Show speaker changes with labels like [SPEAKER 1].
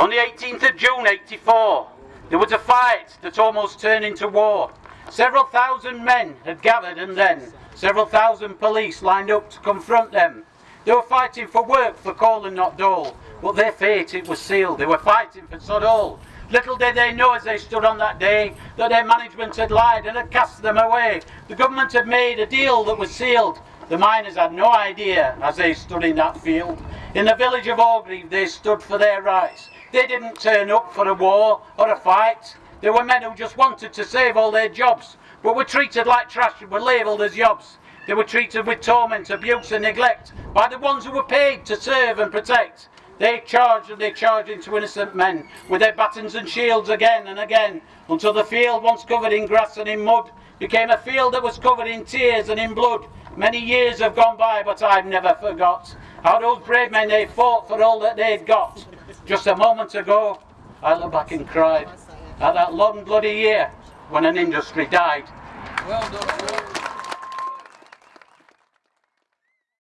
[SPEAKER 1] On the 18th of June 84, there was a fight that almost turned into war. Several thousand men had gathered and then several thousand police lined up to confront them. They were fighting for work for coal and not dole, but their fate it was sealed. They were fighting for Sodol. Little did they know as they stood on that day that their management had lied and had cast them away. The government had made a deal that was sealed. The miners had no idea as they stood in that field. In the village of Orgreave they stood for their rights. They didn't turn up for a war or a fight. They were men who just wanted to save all their jobs, but were treated like trash and were labelled as yobs. They were treated with torment, abuse and neglect by the ones who were paid to serve and protect. They charged and they charged into innocent men with their batons and shields again and again until the field once covered in grass and in mud became a field that was covered in tears and in blood. Many years have gone by but I've never forgot how those brave men they fought for all that they'd got. Just a moment ago, I looked back and cried at that long bloody year when an industry died.
[SPEAKER 2] Well done.